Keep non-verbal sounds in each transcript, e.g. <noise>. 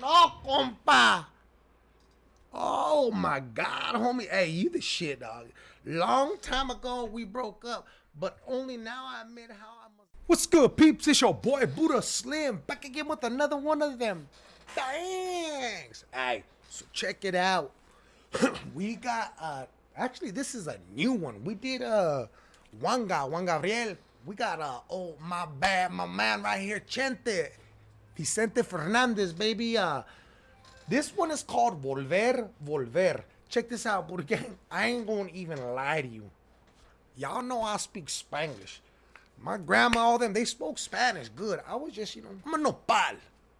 No, compa. Oh my God, homie. Hey, you the shit, dog. Long time ago we broke up, but only now I admit how I must. What's good, peeps? It's your boy Buddha Slim back again with another one of them. Thanks. Hey, so check it out. <clears throat> we got uh actually this is a new one. We did uh Wanga, Juan Gabriel. We got uh oh my bad, my man right here, Chente. Vicente Fernandez, baby. Uh, this one is called Volver, Volver. Check this out, <laughs> porque I ain't gonna even lie to you. Y'all know I speak Spanglish. My grandma, all them, they spoke Spanish good. I was just, you know, I'm a nopal.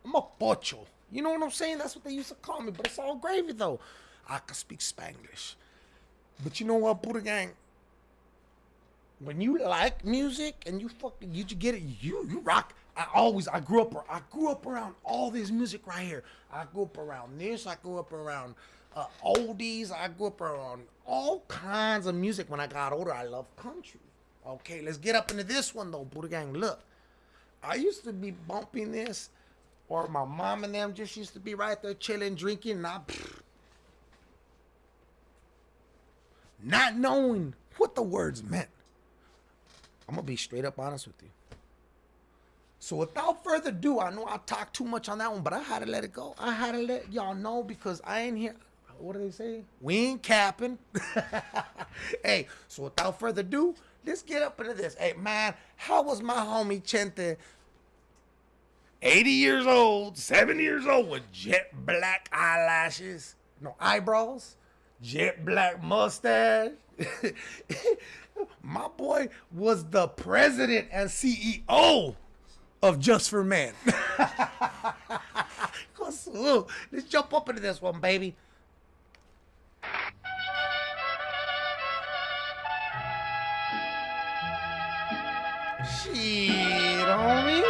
I'm a pocho. You know what I'm saying? That's what they used to call me, but it's all gravy though. I can speak Spanglish. But you know what, Buddha Gang? When you like music and you fucking you get it, you you rock. I always I grew up I grew up around all this music right here. I grew up around this. I grew up around uh, oldies. I grew up around all kinds of music. When I got older, I love country. Okay, let's get up into this one though, Buddha Gang. Look, I used to be bumping this, or my mom and them just used to be right there chilling, drinking, pfft, not knowing what the words meant. I'm gonna be straight up honest with you. So without further ado, I know I talked too much on that one, but I had to let it go. I had to let y'all know because I ain't here. What do they say? We ain't capping. <laughs> hey, so without further ado, let's get up into this. Hey, man, how was my homie Chente? 80 years old, 70 years old with jet black eyelashes, no eyebrows, jet black mustache. <laughs> my boy was the president and CEO of Just for Men. <laughs> Let's jump up into this one, baby. Shit, homie.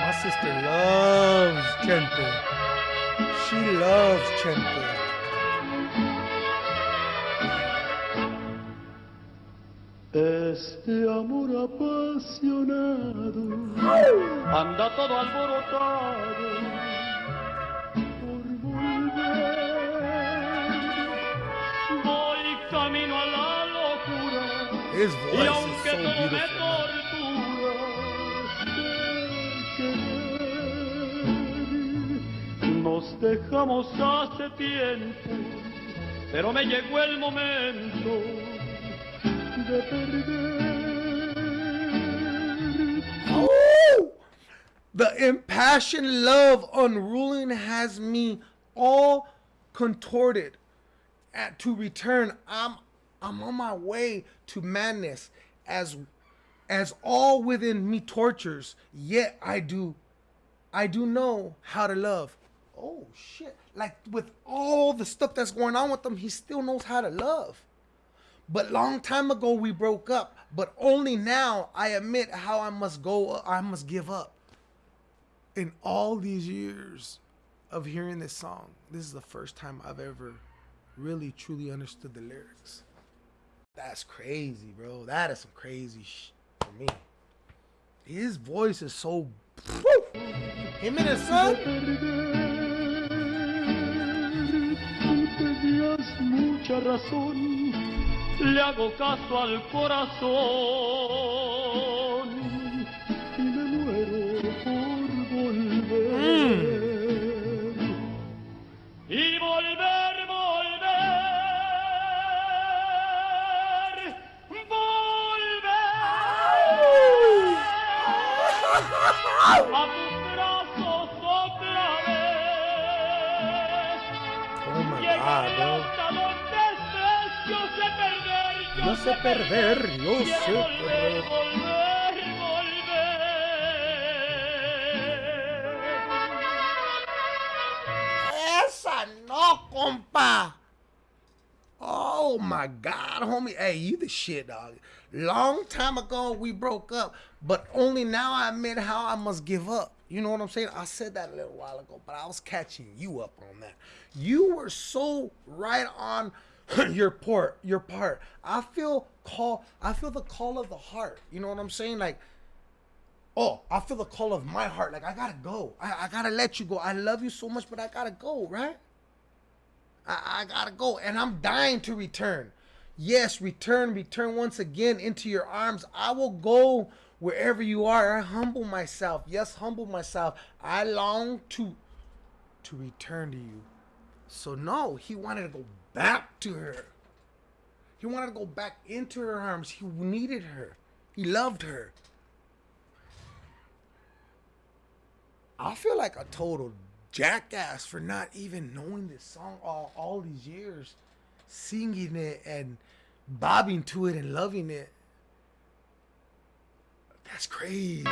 My sister loves Chente. She loves Chente. Este amor apasionado. Anda todo alborotado por volver. Voy camino a la locura. His y aunque so todo me tortura nos dejamos hace tiempo, pero me llegó el momento de perder. Ooh! The impassioned love unruling has me all contorted. At to return, I'm I'm on my way to madness as as all within me tortures, yet I do I do know how to love. Oh shit. Like with all the stuff that's going on with him, he still knows how to love. But long time ago we broke up. But only now I admit how I must go. I must give up. In all these years of hearing this song, this is the first time I've ever really truly understood the lyrics. That's crazy, bro. That is some crazy shit for me. His voice is so. Woo! Him and his son. Le hago caso al corazón y me muero por volver. Mm. Y volver, volver, volver a tus brazos otra vez. Oh my god, bro. Yo sé perder, yo sé perder. no, compa. Oh my God, homie. Hey, you the shit, dog. Long time ago we broke up, but only now I admit how I must give up. You know what I'm saying? I said that a little while ago, but I was catching you up on that. You were so right on <clears throat> your part, your part. I feel call. I feel the call of the heart. You know what I'm saying? Like, oh, I feel the call of my heart. Like I gotta go. I, I gotta let you go. I love you so much, but I gotta go. Right? I, I gotta go, and I'm dying to return. Yes, return, return once again into your arms. I will go wherever you are. I humble myself. Yes, humble myself. I long to to return to you. So no, he wanted to go back to her. He wanted to go back into her arms. He needed her. He loved her. I feel like a total jackass for not even knowing this song all, all these years, singing it and bobbing to it and loving it. That's crazy.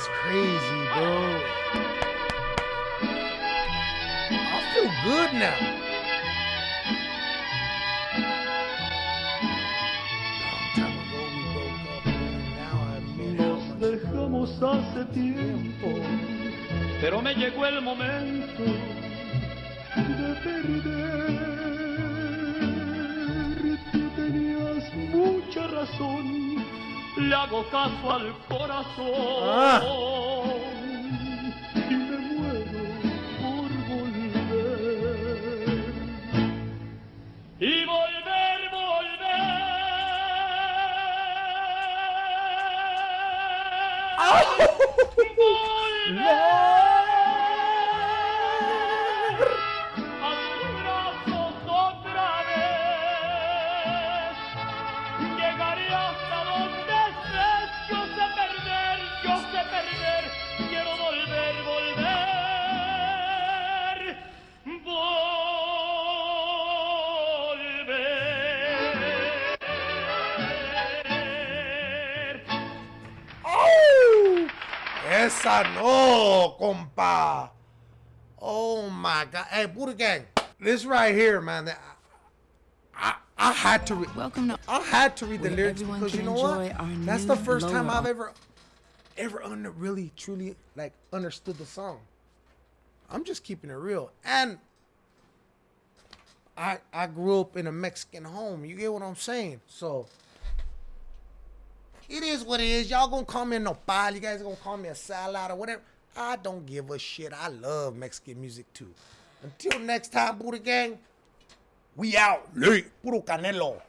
That's crazy, bro. I feel good now. Long time ago we broke up, and now I admit how Nos dejamos hace tiempo, pero me llegó el momento de perder. Tenías mucha razón, le hago caso al corazón Ah. y me muero por volver. Y volver, volver. Esa no, compa. Oh my God. Hey, Buddha Gang, this right here, man. I, I, had to. Re- Welcome to I had to read the lyrics because you know what? That's the first time. I've ever, ever under really truly like understood the song. I'm just keeping it real, and I I grew up in a Mexican home. You get what I'm saying? So it is what it is. Y'all gonna call me a nopal. You guys gonna call me a salad or whatever. I don't give a shit. I love Mexican music too. Until next time, Buddha Gang, we out. Late. Puro Canelo.